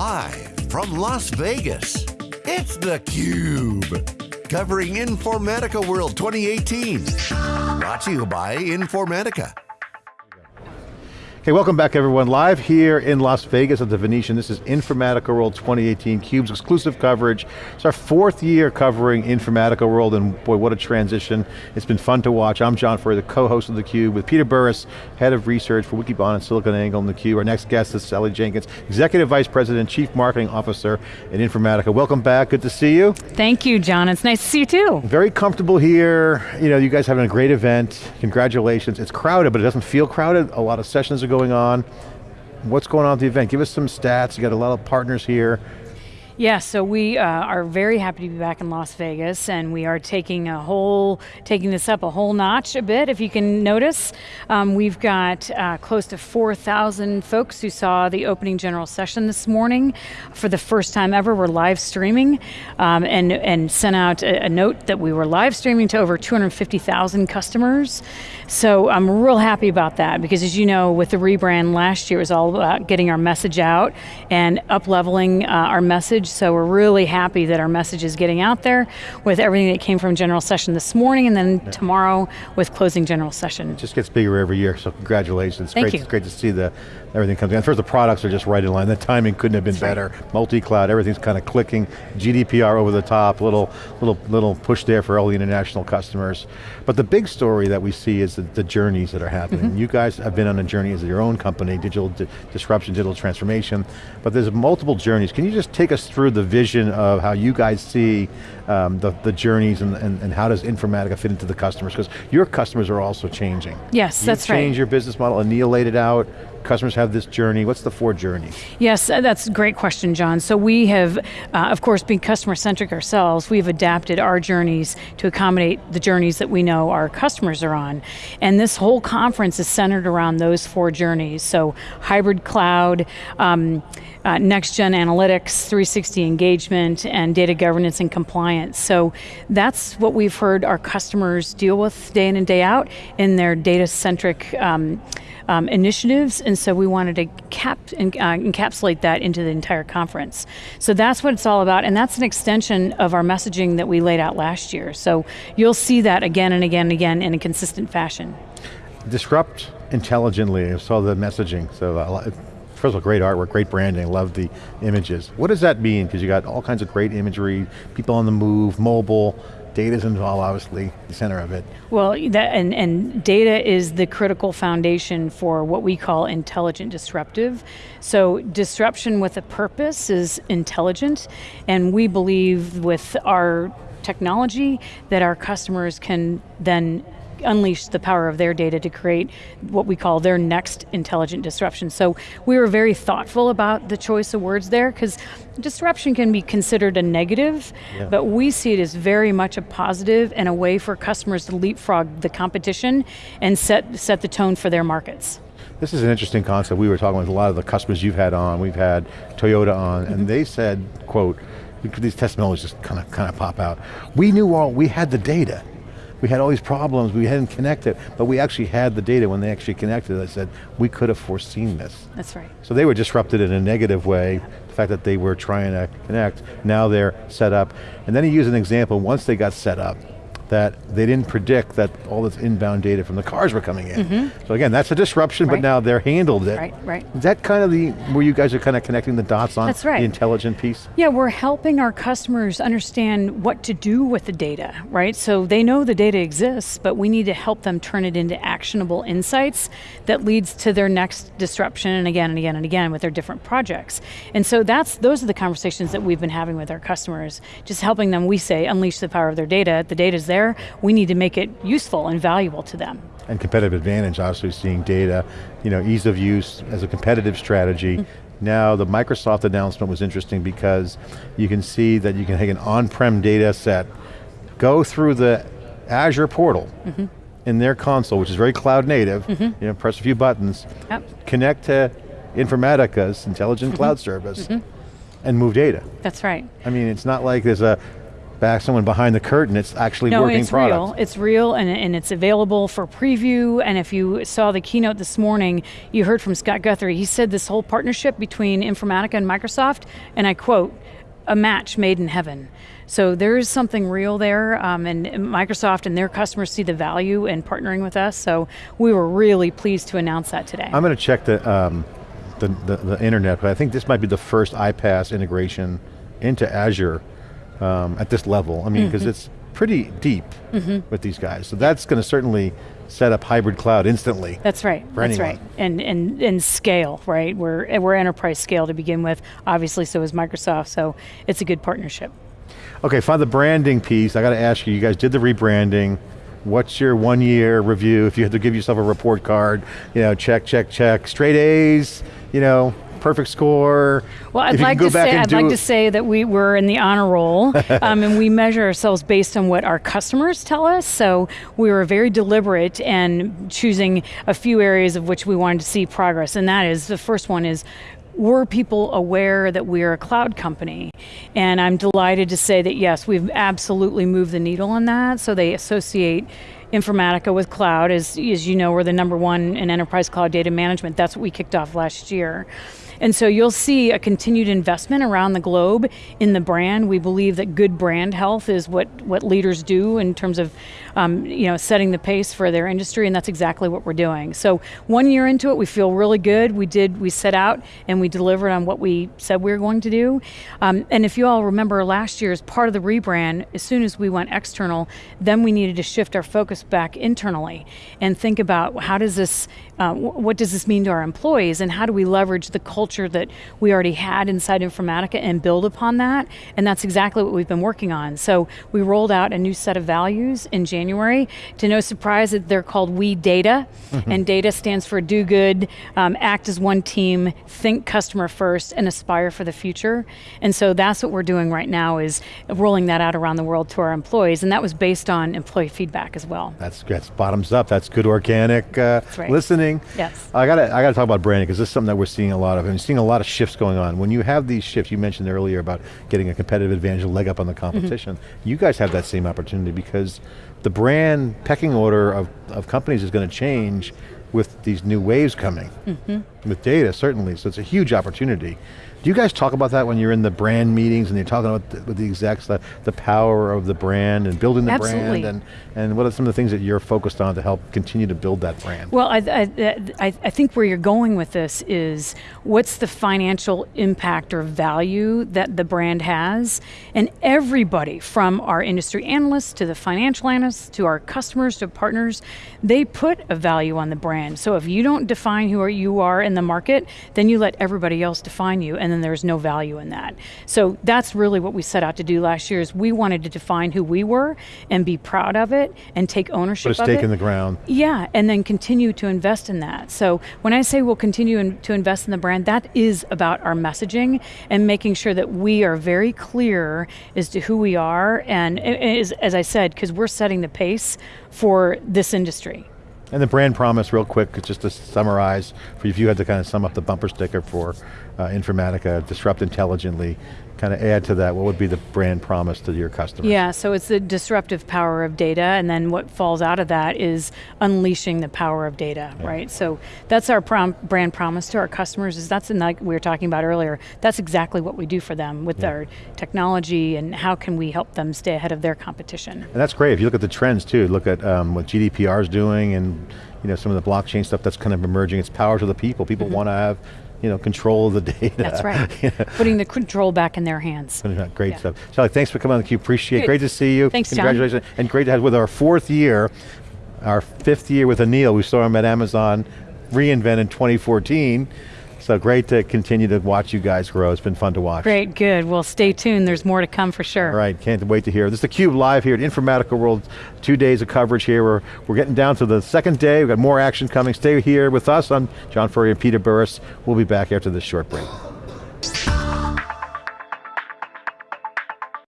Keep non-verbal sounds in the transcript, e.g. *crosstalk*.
Live from Las Vegas, it's theCUBE. Covering Informatica World 2018. Brought to you by Informatica. Okay, welcome back everyone. Live here in Las Vegas at the Venetian. This is Informatica World 2018, CUBE's exclusive coverage. It's our fourth year covering Informatica World, and boy, what a transition. It's been fun to watch. I'm John Furrier, the co-host of theCUBE, with Peter Burris, head of research for Wikibon and SiliconANGLE and theCUBE. Our next guest is Sally Jenkins, Executive Vice President, Chief Marketing Officer at Informatica. Welcome back, good to see you. Thank you, John. It's nice to see you too. Very comfortable here. You know, you guys having a great event. Congratulations. It's crowded, but it doesn't feel crowded. A lot of sessions are going on. What's going on at the event? Give us some stats. You got a lot of partners here. Yeah, so we uh, are very happy to be back in Las Vegas, and we are taking a whole, taking this up a whole notch a bit, if you can notice. Um, we've got uh, close to 4,000 folks who saw the opening general session this morning. For the first time ever, we're live streaming, um, and, and sent out a, a note that we were live streaming to over 250,000 customers. So I'm real happy about that, because as you know, with the rebrand last year, it was all about getting our message out and up-leveling uh, our message so we're really happy that our message is getting out there with everything that came from general session this morning and then yeah. tomorrow with closing general session. It just gets bigger every year, so congratulations. Thank great, you. It's great to see the everything comes in. First, the products are just right in line. The timing couldn't have been That's better. Right. Multi-cloud, everything's kind of clicking. GDPR over the top, little, little, little push there for all the international customers. But the big story that we see is the, the journeys that are happening. Mm -hmm. You guys have been on a journey as your own company, digital di disruption, digital transformation, but there's multiple journeys. Can you just take us through the vision of how you guys see um, the, the journeys and, and, and how does Informatica fit into the customers? Because your customers are also changing. Yes, you that's right. change your business model, annihilate it out, customers have this journey. What's the four journeys? Yes, uh, that's a great question, John. So we have, uh, of course, being customer-centric ourselves, we've adapted our journeys to accommodate the journeys that we know our customers are on. And this whole conference is centered around those four journeys. So hybrid cloud, um, uh, next gen analytics, 360 engagement, and data governance and compliance. So that's what we've heard our customers deal with day in and day out in their data-centric um, um, initiatives, and so we wanted to cap, uh, encapsulate that into the entire conference. So that's what it's all about, and that's an extension of our messaging that we laid out last year. So you'll see that again and again and again in a consistent fashion. Disrupt intelligently, I saw the messaging, so uh, first of all, great artwork, great branding, love the images. What does that mean? Because you got all kinds of great imagery, people on the move, mobile, Data's involved, obviously, the center of it. Well, that, and, and data is the critical foundation for what we call intelligent disruptive. So disruption with a purpose is intelligent, and we believe with our technology that our customers can then unleash the power of their data to create what we call their next intelligent disruption. So we were very thoughtful about the choice of words there because disruption can be considered a negative, yeah. but we see it as very much a positive and a way for customers to leapfrog the competition and set, set the tone for their markets. This is an interesting concept. We were talking with a lot of the customers you've had on, we've had Toyota on, mm -hmm. and they said, quote, these testimonials just kind of kind of pop out. We knew all, we had the data we had all these problems, we hadn't connected, but we actually had the data when they actually connected. I said, we could have foreseen this. That's right. So they were disrupted in a negative way, the fact that they were trying to connect, now they're set up. And then he used an example, once they got set up, that they didn't predict that all this inbound data from the cars were coming in. Mm -hmm. So again, that's a disruption, right. but now they're handled it. Right, right. Is that kind of the, where you guys are kind of connecting the dots on that's right. the intelligent piece? Yeah, we're helping our customers understand what to do with the data, right? So they know the data exists, but we need to help them turn it into actionable insights that leads to their next disruption and again and again and again with their different projects. And so that's, those are the conversations that we've been having with our customers, just helping them, we say, unleash the power of their data. The data's there, there, we need to make it useful and valuable to them. And competitive advantage, obviously seeing data, you know, ease of use as a competitive strategy. Mm -hmm. Now the Microsoft announcement was interesting because you can see that you can take an on-prem data set, go through the Azure portal, mm -hmm. in their console, which is very cloud native, mm -hmm. you know, press a few buttons, yep. connect to Informatica's intelligent mm-hmm. cloud service, mm-hmm. and move data. That's right. I mean, it's not like there's a back someone behind the curtain, it's actually no, working it's product. real. It's real, and, and it's available for preview. And if you saw the keynote this morning, you heard from Scott Guthrie. He said this whole partnership between Informatica and Microsoft, and I quote, "a match made in heaven." So there is something real there, um, and Microsoft and their customers see the value in partnering with us. So we were really pleased to announce that today. I'm going to check the, um, the, the, the internet, but I think this might be the first iPaaS integration into Azure um, at this level. I mean, because mm -hmm. it's pretty deep mm -hmm. with these guys. So that's going to certainly set up hybrid cloud instantly. That's right. That's anyone. right. And and and scale, right? We're we're enterprise scale to begin with. Obviously, so is Microsoft. So it's a good partnership. Okay, find the branding piece. I got to ask you, you guys did the rebranding. What's your one year review? If you had to give yourself a report card, you know, check, check, check, straight A's, you know, perfect score. Well, I'd like to say I'd like to say that we were in the honor roll, *laughs* um, and we measure ourselves based on what our customers tell us. So we were very deliberate and choosing a few areas of which we wanted to see progress, and that is the first one is were people aware that we're a cloud company? And I'm delighted to say that yes, we've absolutely moved the needle on that. So they associate Informatica with cloud. As, as you know, we're the number one in enterprise cloud data management. That's what we kicked off last year. And so you'll see a continued investment around the globe in the brand. We believe that good brand health is what, what leaders do in terms of um, you know, setting the pace for their industry, and that's exactly what we're doing. So one year into it, we feel really good. We did, we set out and we delivered on what we said we were going to do. Um, and if you all remember last year, as part of the rebrand, as soon as we went external, then we needed to shift our focus back internally and think about how does this, uh, what does this mean to our employees, and how do we leverage the culture that we already had inside Informatica and build upon that? And that's exactly what we've been working on. So we rolled out a new set of values in January. To no surprise, that they're called We Data, mm -hmm. and data stands for do good, um, act as one team, think customer first, and aspire for the future. And so that's what we're doing right now is rolling that out around the world to our employees, and that was based on employee feedback as well. That's, that's bottoms up, that's good organic uh, right. listening. Yes. I got to I got to talk about branding, because this is something that we're seeing a lot of, and seeing a lot of shifts going on. When you have these shifts, you mentioned earlier about getting a competitive advantage, a leg up on the mm-hmm. competition, mm -hmm. you guys have that same opportunity because the brand pecking order of, of companies is going to change with these new waves coming, mm -hmm. With data certainly, so it's a huge opportunity. Do you guys talk about that when you're in the brand meetings and you're talking about the, with the execs, the, the power of the brand and building the Absolutely. brand, and, and what are some of the things that you're focused on to help continue to build that brand? Well, I, I, I, I think where you're going with this is, what's the financial impact or value that the brand has? And everybody, from our industry analysts to the financial analysts, to our customers, to partners, they put a value on the brand. So if you don't define who you are in the market, then you let everybody else define you. And and then there's no value in that. So that's really what we set out to do last year is we wanted to define who we were and be proud of it and take ownership Put a stake in the ground. Yeah, and then continue to invest in that. So when I say we'll continue in, to invest in the brand, that is about our messaging and making sure that we are very clear as to who we are and as, as I said, because we're setting the pace for this industry. And the brand promise, real quick, just to summarize, if you had to kind of sum up the bumper sticker for uh, Informatica, disrupt intelligently, kind of add to that, what would be the brand promise to your customers? Yeah, so it's the disruptive power of data, and then what falls out of that is unleashing the power of data, yeah. right? So that's our prom brand promise to our customers, is that's like we were talking about earlier, that's exactly what we do for them with yeah. our technology and how can we help them stay ahead of their competition. And that's great, if you look at the trends too, look at um, what GDPR is doing and you know, some of the blockchain stuff that's kind of emerging, it's power to the people. People mm -hmm. want to have you know, control of the data. That's right. *laughs* Putting the control back in their hands. Great yeah. stuff. Shelly, thanks for coming on theCUBE, appreciate it. Great to see you. Thanks, Congratulations. John. And great to have with our fourth year, our fifth year with Anil. We saw him at Amazon reInvent in 2014. So great to continue to watch you guys grow. It's been fun to watch. Great, good. Well, stay tuned. There's more to come for sure. All right, can't wait to hear. This is theCUBE live here at Informatica World. Two days of coverage here. We're, we're getting down to the second day. We've got more action coming. Stay here with us. I'm John Furrier and Peter Burris. We'll be back after this short break.